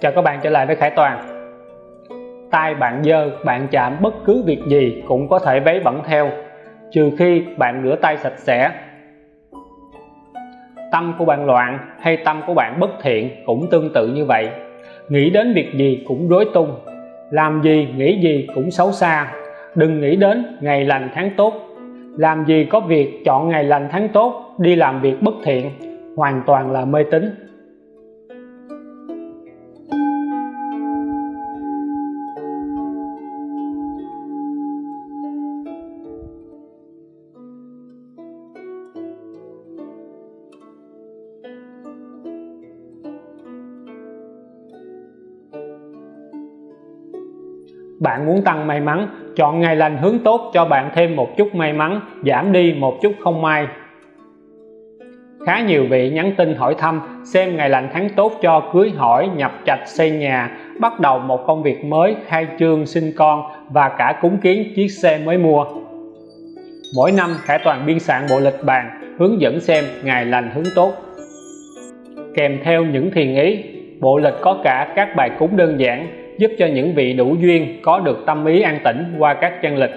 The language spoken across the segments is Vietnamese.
chào các bạn trở lại với Khải Toàn. Tay bạn dơ, bạn chạm bất cứ việc gì cũng có thể vấy bẩn theo, trừ khi bạn rửa tay sạch sẽ. Tâm của bạn loạn hay tâm của bạn bất thiện cũng tương tự như vậy. Nghĩ đến việc gì cũng rối tung, làm gì nghĩ gì cũng xấu xa. Đừng nghĩ đến ngày lành tháng tốt. Làm gì có việc chọn ngày lành tháng tốt, đi làm việc bất thiện, hoàn toàn là mê tín. Bạn muốn tăng may mắn, chọn ngày lành hướng tốt cho bạn thêm một chút may mắn, giảm đi một chút không may. Khá nhiều vị nhắn tin hỏi thăm, xem ngày lành tháng tốt cho cưới hỏi, nhập trạch xây nhà, bắt đầu một công việc mới, khai trương sinh con và cả cúng kiến chiếc xe mới mua. Mỗi năm Khải Toàn biên soạn bộ lịch bàn hướng dẫn xem ngày lành hướng tốt. Kèm theo những thiền ý, bộ lịch có cả các bài cúng đơn giản giúp cho những vị đủ duyên có được tâm ý an tĩnh qua các chân lịch.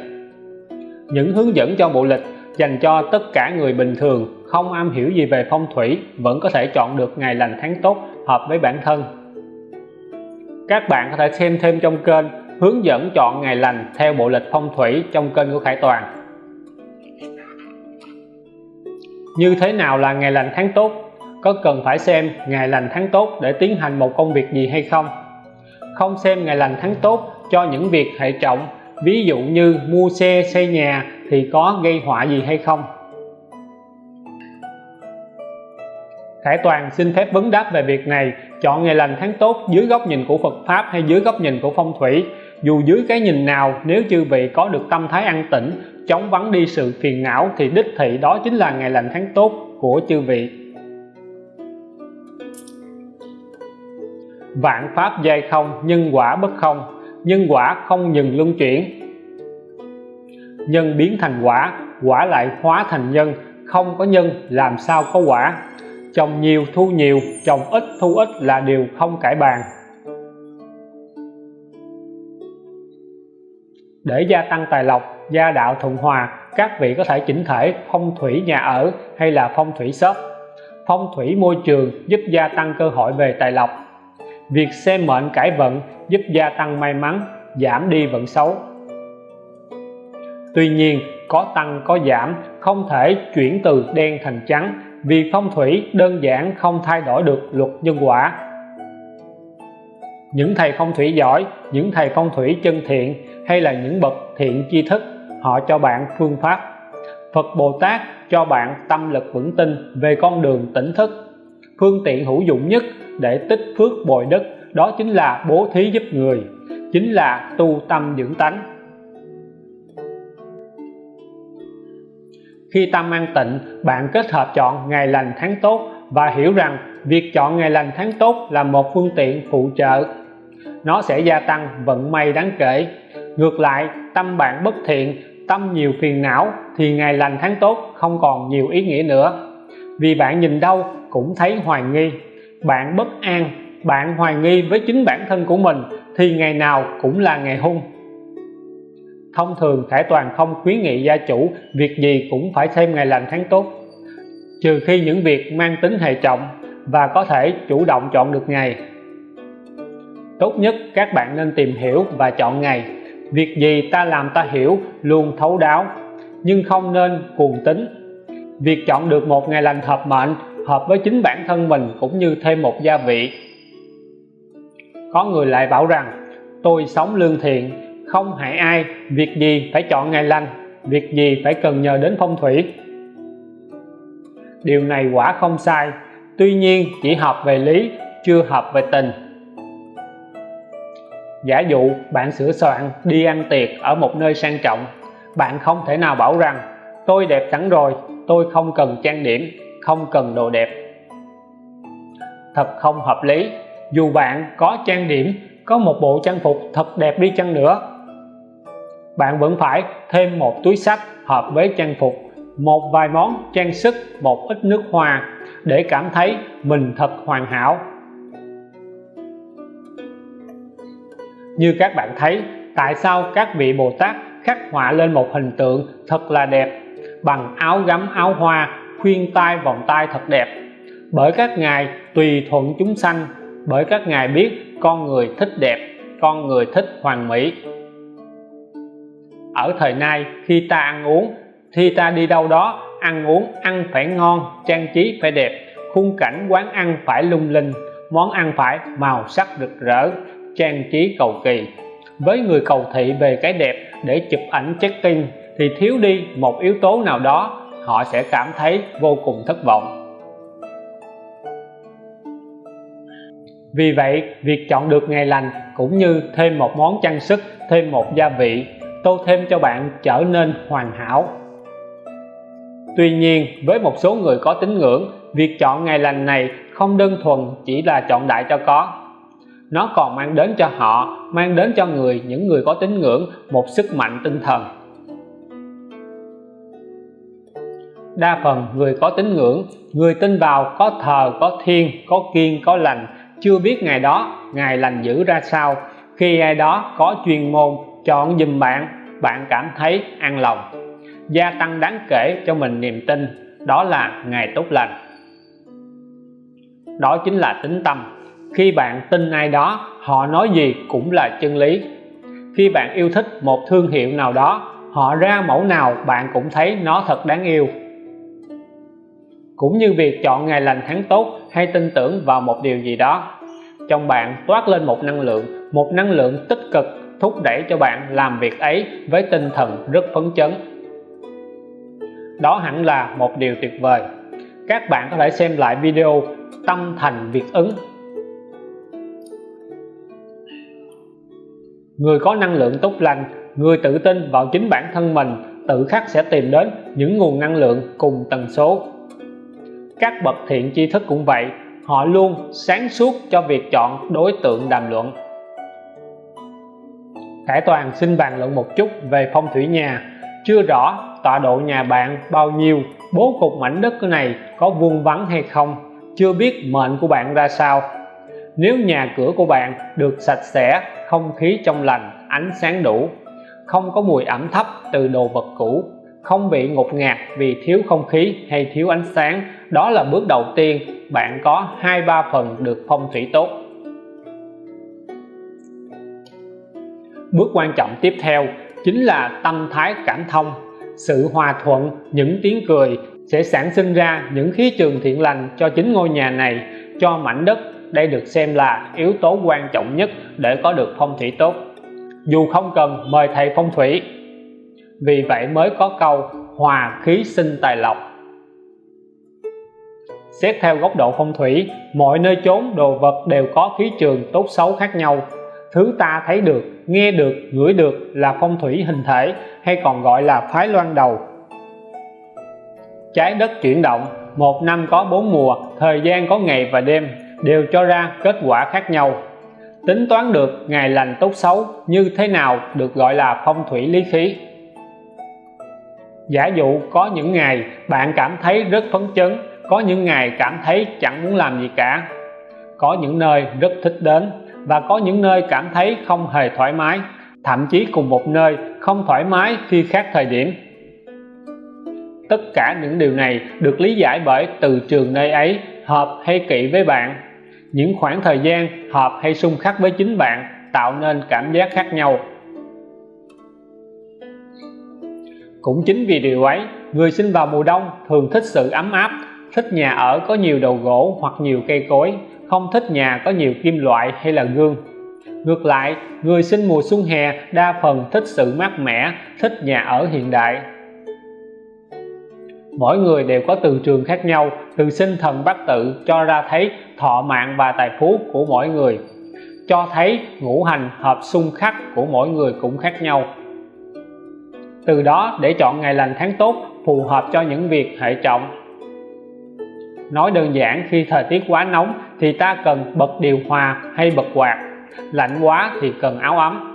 Những hướng dẫn cho bộ lịch dành cho tất cả người bình thường không am hiểu gì về phong thủy vẫn có thể chọn được ngày lành tháng tốt hợp với bản thân. Các bạn có thể xem thêm trong kênh hướng dẫn chọn ngày lành theo bộ lịch phong thủy trong kênh của Khải Toàn. Như thế nào là ngày lành tháng tốt? Có cần phải xem ngày lành tháng tốt để tiến hành một công việc gì hay không? Không xem ngày lành tháng tốt cho những việc hệ trọng, ví dụ như mua xe, xây nhà thì có gây họa gì hay không? Khải Toàn xin phép vấn đáp về việc này. Chọn ngày lành tháng tốt dưới góc nhìn của Phật Pháp hay dưới góc nhìn của phong thủy? Dù dưới cái nhìn nào, nếu chư vị có được tâm thái an tĩnh chống vắng đi sự phiền não thì đích thị đó chính là ngày lành tháng tốt của chư vị. Vạn pháp giai không, nhân quả bất không, nhân quả không dừng luân chuyển. Nhân biến thành quả quả lại hóa thành nhân, không có nhân, làm sao có quả? Trồng nhiều, thu nhiều trồng ít, thu ít là điều không cải bàn. Để gia tăng tài lộc, gia đạo thuận hòa, các vị có thể chỉnh thể phong thủy nhà ở hay là phong thủy shop. Phong thủy môi trường giúp gia tăng cơ hội về tài lộc việc xem mệnh cải vận giúp gia tăng may mắn, giảm đi vận xấu. Tuy nhiên, có tăng, có giảm không thể chuyển từ đen thành trắng vì phong thủy đơn giản không thay đổi được luật nhân quả. Những thầy phong thủy giỏi, những thầy phong thủy chân thiện hay là những bậc thiện tri thức, họ cho bạn phương pháp. Phật Bồ Tát cho bạn tâm lực vững tin về con đường tỉnh thức phương tiện hữu dụng nhất để tích phước bồi đức đó chính là bố thí giúp người, chính là tu tâm dưỡng tánh. Khi tâm an tịnh, bạn kết hợp chọn ngày lành tháng tốt và hiểu rằng việc chọn ngày lành tháng tốt là một phương tiện phụ trợ. Nó sẽ gia tăng vận may đáng kể. Ngược lại, tâm bạn bất thiện, tâm nhiều phiền não thì ngày lành tháng tốt không còn nhiều ý nghĩa nữa. Vì bạn nhìn đâu cũng thấy hoài nghi. Bạn bất an, bạn hoài nghi với chính bản thân của mình thì ngày nào cũng là ngày hung. Thông thường, thể Toàn không khuyến nghị gia chủ việc gì cũng phải xem ngày lành tháng tốt. Trừ khi những việc mang tính hệ trọng và có thể chủ động chọn được ngày. Tốt nhất các bạn nên tìm hiểu và chọn ngày. Việc gì ta làm ta hiểu luôn thấu đáo, nhưng không nên cuồng tính việc chọn được một ngày lành hợp mệnh hợp với chính bản thân mình cũng như thêm một gia vị. Có người lại bảo rằng, tôi sống lương thiện, không hại ai, việc gì phải chọn ngày lành, việc gì phải cần nhờ đến phong thủy. Điều này quả không sai, tuy nhiên chỉ hợp về lý, chưa hợp về tình. Giả dụ bạn sửa soạn đi ăn tiệc ở một nơi sang trọng, bạn không thể nào bảo rằng, tôi đẹp sẵn rồi, tôi không cần trang điểm không cần đồ đẹp. Thật không hợp lý, dù bạn có trang điểm, có một bộ trang phục thật đẹp đi chăng nữa, bạn vẫn phải thêm một túi sách hợp với trang phục, một vài món trang sức, một ít nước hoa để cảm thấy mình thật hoàn hảo. Như các bạn thấy, tại sao các vị Bồ Tát khắc họa lên một hình tượng thật là đẹp bằng áo gấm, áo hoa khuyên tai vòng tay thật đẹp. Bởi các ngài tùy thuận chúng sanh, bởi các ngài biết con người thích đẹp, con người thích hoàn mỹ. Ở thời nay, khi ta ăn uống, khi ta đi đâu đó, ăn uống, ăn phải ngon, trang trí phải đẹp, khung cảnh quán ăn phải lung linh, món ăn phải màu sắc rực rỡ, trang trí cầu kỳ. Với người cầu thị về cái đẹp để chụp ảnh check-in, thì thiếu đi một yếu tố nào đó họ sẽ cảm thấy vô cùng thất vọng. Vì vậy, việc chọn được ngày lành cũng như thêm một món trang sức, thêm một gia vị, tô thêm cho bạn trở nên hoàn hảo. Tuy nhiên, với một số người có tín ngưỡng, việc chọn ngày lành này không đơn thuần chỉ là chọn đại cho có. Nó còn mang đến cho họ, mang đến cho người những người có tín ngưỡng một sức mạnh tinh thần. Đa phần người có tín ngưỡng, người tin vào có thờ, có thiên có kiên, có lành. Chưa biết ngày đó ngày lành giữ ra sao. Khi ai đó có chuyên môn, chọn dùm bạn bạn cảm thấy an lòng. Gia tăng đáng kể cho mình niềm tin, đó là ngày tốt lành. Đó chính là tính tâm. Khi bạn tin ai đó, họ nói gì cũng là chân lý. Khi bạn yêu thích một thương hiệu nào đó, họ ra mẫu nào bạn cũng thấy nó thật đáng yêu cũng như việc chọn ngày lành tháng tốt hay tin tưởng vào một điều gì đó. Trong bạn toát lên một năng lượng, một năng lượng tích cực, thúc đẩy cho bạn làm việc ấy với tinh thần rất phấn chấn. Đó hẳn là một điều tuyệt vời. Các bạn có thể xem lại video tâm thành việc ứng. Người có năng lượng tốt lành, người tự tin vào chính bản thân mình, tự khắc sẽ tìm đến những nguồn năng lượng cùng tần số các bậc thiện tri thức cũng vậy, họ luôn sáng suốt cho việc chọn đối tượng đàm luận. Khải Toàn xin bàn luận một chút về phong thủy nhà. Chưa rõ tọa độ nhà bạn bao nhiêu, bố cục mảnh đất này có vuông vắn hay không, chưa biết mệnh của bạn ra sao. Nếu nhà cửa của bạn được sạch sẽ, không khí trong lành, ánh sáng đủ, không có mùi ẩm thấp từ đồ vật cũ không bị ngột ngạt vì thiếu không khí hay thiếu ánh sáng. Đó là bước đầu tiên. Bạn có hai ba phần được phong thủy tốt. Bước quan trọng tiếp theo chính là tâm thái cảm thông. Sự hòa thuận, những tiếng cười sẽ sản sinh ra những khí trường thiện lành cho chính ngôi nhà này, cho mảnh đất. Đây được xem là yếu tố quan trọng nhất để có được phong thủy tốt. Dù không cần mời thầy phong thủy vì vậy mới có câu hòa khí sinh tài lộc. Xét theo góc độ phong thủy, mọi nơi chốn đồ vật đều có khí trường tốt xấu khác nhau. Thứ ta thấy được, nghe được, ngửi được là phong thủy hình thể hay còn gọi là phái loan đầu. Trái đất chuyển động, một năm có bốn mùa, thời gian có ngày và đêm đều cho ra kết quả khác nhau. Tính toán được ngày lành tốt xấu như thế nào được gọi là phong thủy lý khí giả dụ có những ngày bạn cảm thấy rất phấn chấn, có những ngày cảm thấy chẳng muốn làm gì cả. Có những nơi rất thích đến và có những nơi cảm thấy không hề thoải mái, thậm chí cùng một nơi không thoải mái khi khác thời điểm. Tất cả những điều này được lý giải bởi từ trường nơi ấy hợp hay kỵ với bạn. Những khoảng thời gian hợp hay xung khắc với chính bạn tạo nên cảm giác khác nhau. Cũng chính vì điều ấy, người sinh vào mùa đông thường thích sự ấm áp, thích nhà ở có nhiều đầu gỗ hoặc nhiều cây cối, không thích nhà có nhiều kim loại hay là gương. Ngược lại, người sinh mùa xuân hè đa phần thích sự mát mẻ, thích nhà ở hiện đại. Mỗi người đều có từ trường khác nhau, từ sinh thần bát tự cho ra thấy thọ mạng và tài phú của mỗi người. Cho thấy ngũ hành hợp xung khắc của mỗi người cũng khác nhau từ đó, để chọn ngày lành tháng tốt phù hợp cho những việc hệ trọng. Nói đơn giản, khi thời tiết quá nóng thì ta cần bật điều hòa hay bật quạt. Lạnh quá thì cần áo ấm.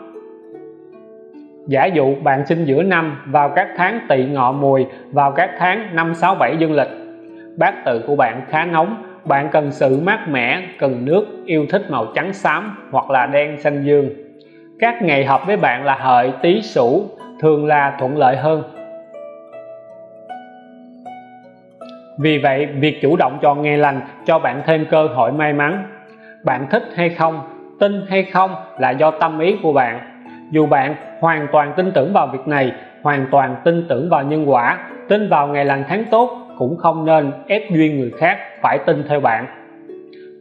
Giả dụ bạn sinh giữa năm, vào các tháng tỵ ngọ mùi, vào các tháng năm, sáu, bảy dương lịch. Bát tự của bạn khá nóng, bạn cần sự mát mẻ, cần nước, yêu thích màu trắng xám hoặc là đen xanh dương. Các ngày hợp với bạn là hợi, tý, sửu thường là thuận lợi hơn. Vì vậy, việc chủ động chọn ngày lành cho bạn thêm cơ hội may mắn, bạn thích hay không, tin hay không là do tâm ý của bạn. Dù bạn hoàn toàn tin tưởng vào việc này, hoàn toàn tin tưởng vào nhân quả, tin vào ngày lành tháng tốt cũng không nên ép duyên người khác phải tin theo bạn.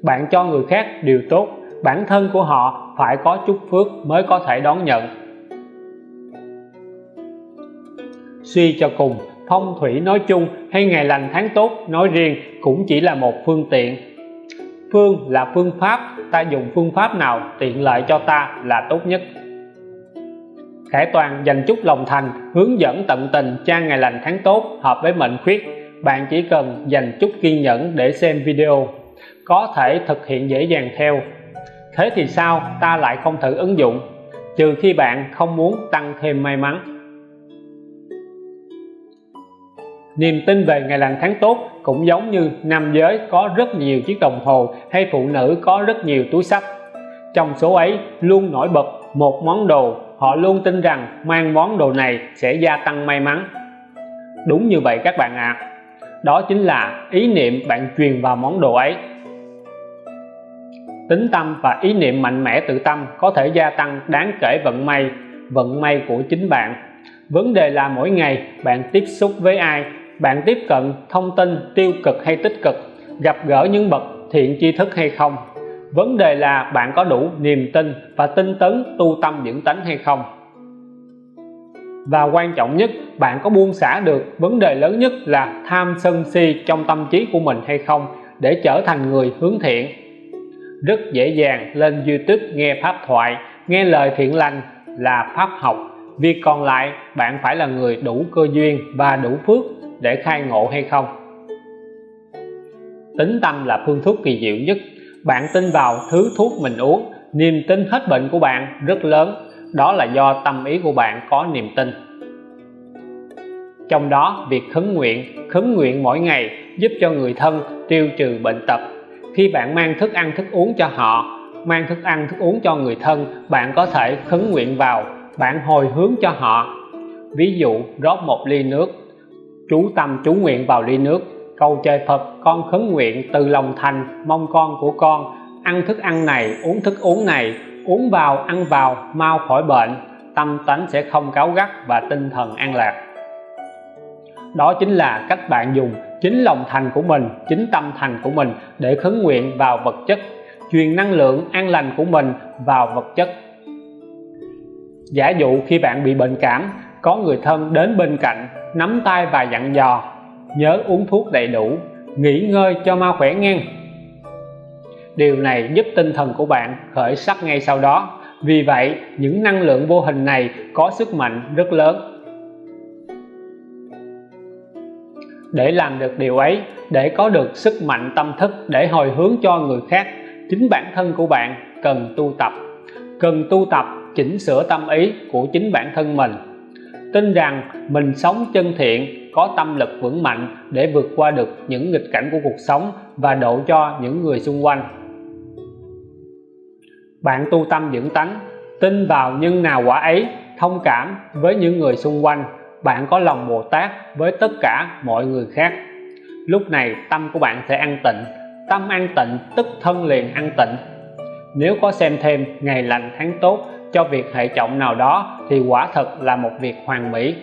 Bạn cho người khác điều tốt, bản thân của họ phải có chút phước mới có thể đón nhận. Suy cho cùng. Phong thủy nói chung hay ngày lành tháng tốt nói riêng cũng chỉ là một phương tiện. Phương là phương pháp, ta dùng phương pháp nào tiện lợi cho ta là tốt nhất. Khải Toàn dành chút lòng thành, hướng dẫn tận tình trang ngày lành tháng tốt hợp với mệnh khuyết. Bạn chỉ cần dành chút kiên nhẫn để xem video, có thể thực hiện dễ dàng theo. Thế thì sao? Ta lại không thử ứng dụng. Trừ khi bạn không muốn tăng thêm may mắn. Niềm tin về ngày lành tháng tốt cũng giống như nam giới có rất nhiều chiếc đồng hồ hay phụ nữ có rất nhiều túi sách. Trong số ấy, luôn nổi bật một món đồ. Họ luôn tin rằng mang món đồ này sẽ gia tăng may mắn. Đúng như vậy các bạn ạ. À. đó chính là ý niệm bạn truyền vào món đồ ấy. Tính tâm và ý niệm mạnh mẽ tự tâm có thể gia tăng đáng kể vận may vận may của chính bạn. Vấn đề là mỗi ngày bạn tiếp xúc với ai bạn tiếp cận thông tin tiêu cực hay tích cực, gặp gỡ những bậc thiện tri thức hay không? Vấn đề là bạn có đủ niềm tin và tinh tấn tu tâm dưỡng tánh hay không? Và quan trọng nhất, bạn có buông xả được vấn đề lớn nhất là tham sân si trong tâm trí của mình hay không để trở thành người hướng thiện? Rất dễ dàng lên YouTube nghe pháp thoại, nghe lời thiện lành là pháp học. Việc còn lại, bạn phải là người đủ cơ duyên và đủ phước để khai ngộ hay không? Tính tâm là phương thuốc kỳ diệu nhất. Bạn tin vào thứ thuốc mình uống, niềm tin hết bệnh của bạn rất lớn. Đó là do tâm ý của bạn có niềm tin. Trong đó, việc khấn nguyện khấn nguyện mỗi ngày giúp cho người thân tiêu trừ bệnh tật. Khi bạn mang thức ăn, thức uống cho họ, mang thức ăn, thức uống cho người thân, bạn có thể khấn nguyện vào, bạn hồi hướng cho họ. Ví dụ, rót một ly nước chú tâm chú nguyện vào ly nước. Cầu trời Phật, con khấn nguyện từ lòng thành, mong con của con ăn thức ăn này, uống thức uống này, uống vào, ăn vào, mau khỏi bệnh. Tâm tánh sẽ không cáu gắt và tinh thần an lạc. Đó chính là cách bạn dùng chính lòng thành của mình, chính tâm thành của mình để khấn nguyện vào vật chất, truyền năng lượng an lành của mình vào vật chất. Giả dụ khi bạn bị bệnh cảm, có người thân đến bên cạnh nắm tay và dặn dò, nhớ uống thuốc đầy đủ, nghỉ ngơi cho mau khỏe ngang điều này giúp tinh thần của bạn khởi sắc ngay sau đó. Vì vậy, những năng lượng vô hình này có sức mạnh rất lớn. Để làm được điều ấy, để có được sức mạnh tâm thức để hồi hướng cho người khác, chính bản thân của bạn cần tu tập. Cần tu tập chỉnh sửa tâm ý của chính bản thân mình tin rằng mình sống chân thiện, có tâm lực vững mạnh để vượt qua được những nghịch cảnh của cuộc sống và độ cho những người xung quanh. Bạn tu tâm dưỡng tánh, tin vào nhân nào quả ấy, thông cảm với những người xung quanh. Bạn có lòng Bồ Tát với tất cả mọi người khác. Lúc này tâm của bạn sẽ an tịnh, tâm an tịnh tức thân liền an tịnh. Nếu có xem thêm ngày lành tháng tốt cho việc hệ trọng nào đó thì quả thật là một việc hoàn mỹ.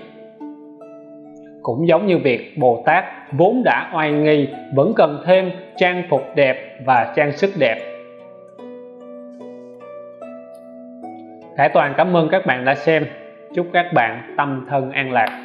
Cũng giống như việc Bồ Tát vốn đã oai nghi, vẫn cần thêm trang phục đẹp và trang sức đẹp. Khải Toàn cảm ơn các bạn đã xem. Chúc các bạn tâm thân an lạc.